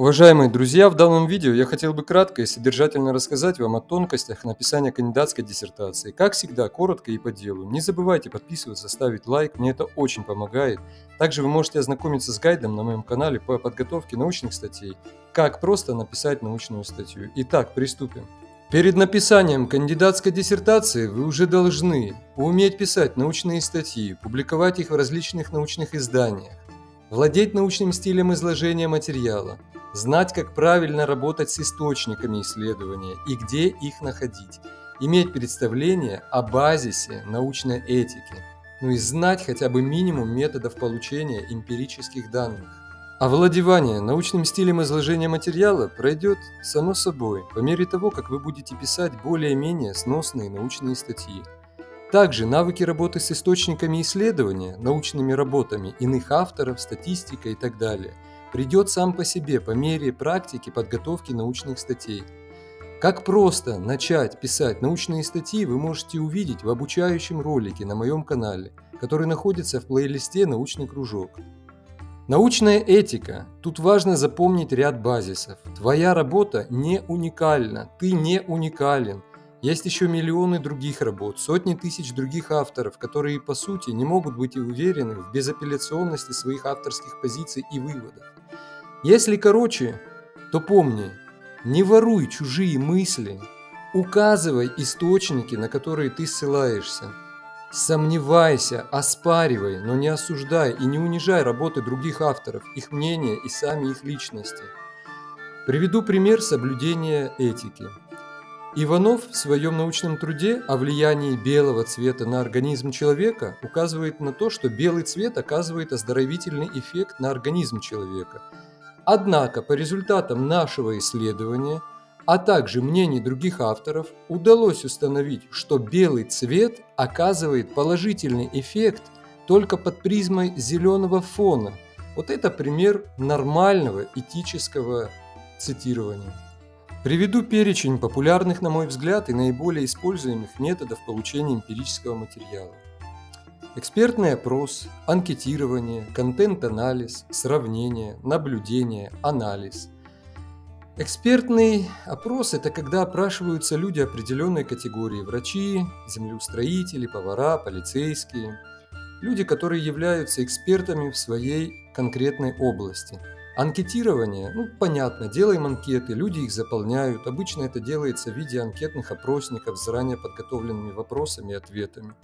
Уважаемые друзья, в данном видео я хотел бы кратко и содержательно рассказать вам о тонкостях написания кандидатской диссертации. Как всегда, коротко и по делу. Не забывайте подписываться, ставить лайк, мне это очень помогает. Также вы можете ознакомиться с гайдом на моем канале по подготовке научных статей. Как просто написать научную статью. Итак, приступим. Перед написанием кандидатской диссертации вы уже должны уметь писать научные статьи, публиковать их в различных научных изданиях, владеть научным стилем изложения материала, знать, как правильно работать с источниками исследования и где их находить, иметь представление о базисе научной этики, ну и знать хотя бы минимум методов получения эмпирических данных. Овладевание научным стилем изложения материала пройдет само собой по мере того, как вы будете писать более-менее сносные научные статьи. Также навыки работы с источниками исследования, научными работами иных авторов, статистика и так далее придет сам по себе по мере практики подготовки научных статей. Как просто начать писать научные статьи вы можете увидеть в обучающем ролике на моем канале, который находится в плейлисте «Научный кружок». Научная этика. Тут важно запомнить ряд базисов. Твоя работа не уникальна, ты не уникален. Есть еще миллионы других работ, сотни тысяч других авторов, которые по сути не могут быть уверены в безапелляционности своих авторских позиций и выводов. Если короче, то помни, не воруй чужие мысли, указывай источники, на которые ты ссылаешься. Сомневайся, оспаривай, но не осуждай и не унижай работы других авторов, их мнения и сами их личности. Приведу пример соблюдения этики. Иванов в своем научном труде о влиянии белого цвета на организм человека указывает на то, что белый цвет оказывает оздоровительный эффект на организм человека. Однако по результатам нашего исследования – а также мнений других авторов, удалось установить, что белый цвет оказывает положительный эффект только под призмой зеленого фона. Вот это пример нормального этического цитирования. Приведу перечень популярных, на мой взгляд, и наиболее используемых методов получения эмпирического материала. Экспертный опрос, анкетирование, контент-анализ, сравнение, наблюдение, анализ – Экспертный опрос – это когда опрашиваются люди определенной категории – врачи, землеустроители, повара, полицейские. Люди, которые являются экспертами в своей конкретной области. Анкетирование, ну понятно, делаем анкеты, люди их заполняют. Обычно это делается в виде анкетных опросников с заранее подготовленными вопросами и ответами.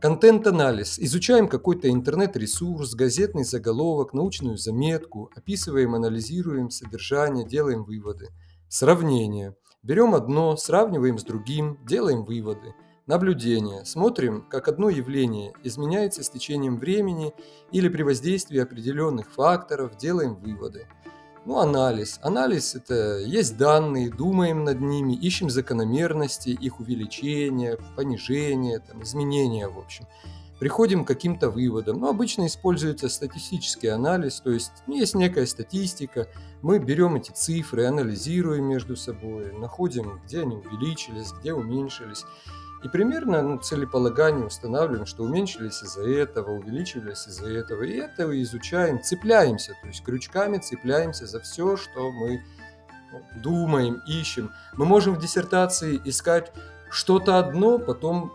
Контент-анализ. Изучаем какой-то интернет-ресурс, газетный заголовок, научную заметку, описываем, анализируем содержание, делаем выводы. Сравнение. Берем одно, сравниваем с другим, делаем выводы. Наблюдение. Смотрим, как одно явление изменяется с течением времени или при воздействии определенных факторов, делаем выводы. Ну, анализ. Анализ – это есть данные, думаем над ними, ищем закономерности, их увеличения, понижения, там, изменения, в общем. Приходим к каким-то выводам. Ну, обычно используется статистический анализ, то есть ну, есть некая статистика, мы берем эти цифры, анализируем между собой, находим, где они увеличились, где уменьшились. И примерно ну, целеполагание устанавливаем, что уменьшились из-за этого, увеличились из-за этого. И это изучаем, цепляемся, то есть крючками цепляемся за все, что мы ну, думаем, ищем. Мы можем в диссертации искать что-то одно, потом,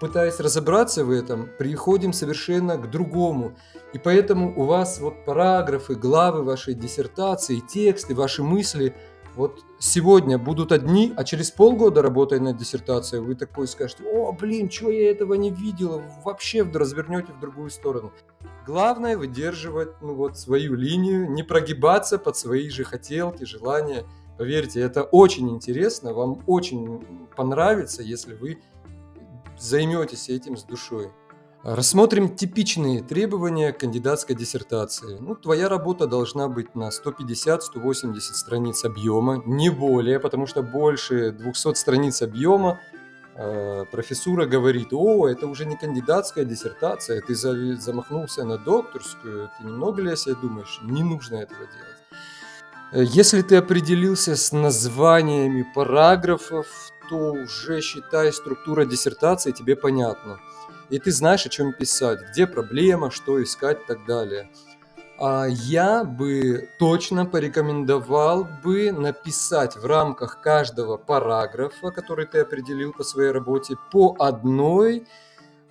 пытаясь разобраться в этом, приходим совершенно к другому. И поэтому у вас вот параграфы, главы вашей диссертации, тексты, ваши мысли – вот сегодня будут одни, а через полгода, работая над диссертацией, вы такой скажете, о, блин, чего я этого не видела, вообще развернете в другую сторону. Главное выдерживать ну, вот, свою линию, не прогибаться под свои же хотелки, желания. Поверьте, это очень интересно, вам очень понравится, если вы займетесь этим с душой. Рассмотрим типичные требования кандидатской диссертации. Ну, твоя работа должна быть на 150-180 страниц объема, не более, потому что больше 200 страниц объема э, профессура говорит, о, это уже не кандидатская диссертация, ты замахнулся на докторскую, ты немного ли о себе думаешь? Не нужно этого делать. Э, если ты определился с названиями параграфов, то уже считай структура диссертации тебе понятна и ты знаешь, о чем писать, где проблема, что искать и так далее. А, я бы точно порекомендовал бы написать в рамках каждого параграфа, который ты определил по своей работе, по одной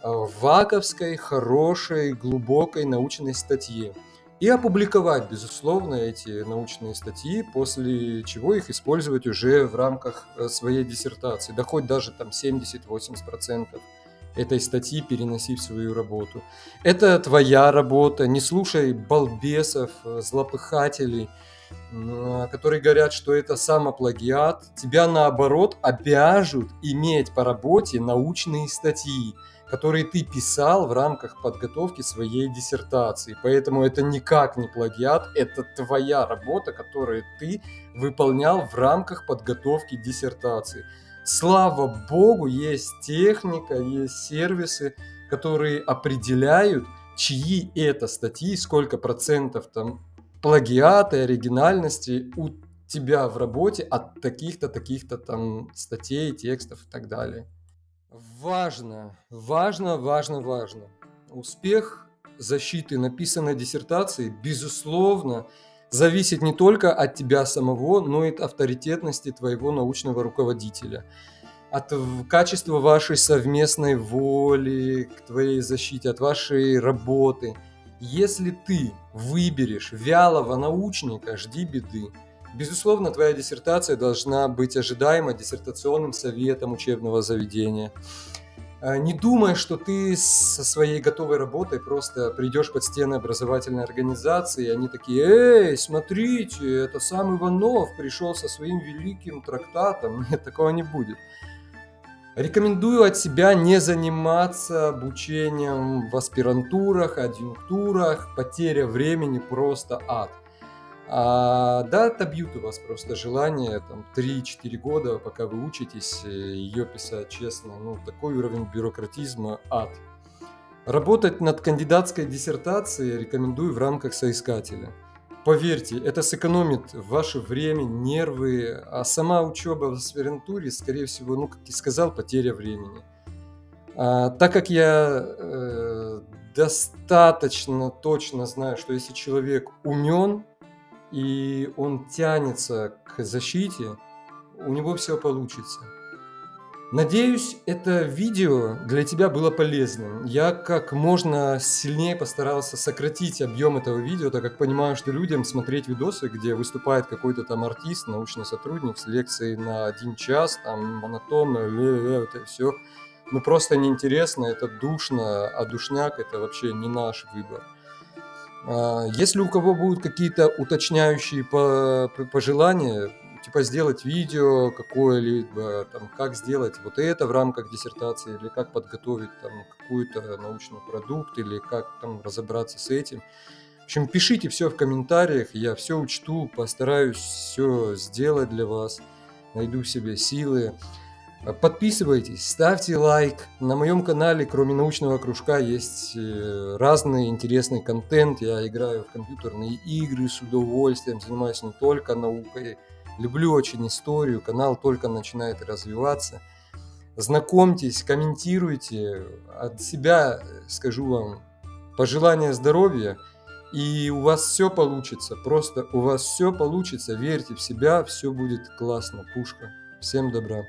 а, ваковской, хорошей, глубокой научной статье. И опубликовать, безусловно, эти научные статьи, после чего их использовать уже в рамках э, своей диссертации. Да хоть даже там 70-80% этой статьи переноси в свою работу. Это твоя работа, не слушай балбесов, злопыхателей, которые говорят, что это самоплагиат. Тебя наоборот обяжут иметь по работе научные статьи, которые ты писал в рамках подготовки своей диссертации. Поэтому это никак не плагиат, это твоя работа, которую ты выполнял в рамках подготовки диссертации слава богу, есть техника, есть сервисы, которые определяют, чьи это статьи, сколько процентов там плагиата, оригинальности у тебя в работе от таких-то, таких-то там статей, текстов и так далее. Важно, важно, важно, важно. Успех защиты написанной диссертации, безусловно, зависит не только от тебя самого, но и от авторитетности твоего научного руководителя, от качества вашей совместной воли к твоей защите, от вашей работы. Если ты выберешь вялого научника, жди беды. Безусловно, твоя диссертация должна быть ожидаема диссертационным советом учебного заведения. А, не думай, что ты со своей готовой работой просто придешь под стены образовательной организации, и они такие, эй, смотрите, это сам Иванов пришел со своим великим трактатом. Нет, такого не будет. Рекомендую от себя не заниматься обучением в аспирантурах, адъюнктурах. Потеря времени просто ад. А, да, отобьют у вас просто желание, там, 3-4 года, пока вы учитесь, э, ее писать честно. Ну, такой уровень бюрократизма – ад. Работать над кандидатской диссертацией рекомендую в рамках соискателя. Поверьте, это сэкономит ваше время, нервы, а сама учеба в аспирантуре, скорее всего, ну, как я сказал, потеря времени. А, так как я э, достаточно точно знаю, что если человек умен, и он тянется к защите, у него все получится. Надеюсь, это видео для тебя было полезным. Я как можно сильнее постарался сократить объем этого видео, так как понимаю, что людям смотреть видосы, где выступает какой-то там артист, научный сотрудник с лекцией на один час, там монотонно, это все, ну просто неинтересно, это душно, а душняк это вообще не наш выбор. А, если у кого будут какие-то уточняющие пожелания, типа сделать видео какое-либо, там, как сделать вот это в рамках диссертации, или как подготовить там какой-то научный продукт, или как там разобраться с этим. В общем, пишите все в комментариях, я все учту, постараюсь все сделать для вас, найду в себе силы. Подписывайтесь, ставьте лайк. На моем канале, кроме научного кружка, есть э, разный интересный контент. Я играю в компьютерные игры с удовольствием, занимаюсь не только наукой. Люблю очень историю, канал только начинает развиваться. Знакомьтесь, комментируйте. От себя скажу вам пожелания здоровья. И у вас все получится, просто у вас все получится, верьте в себя, все будет классно, пушка. Всем добра.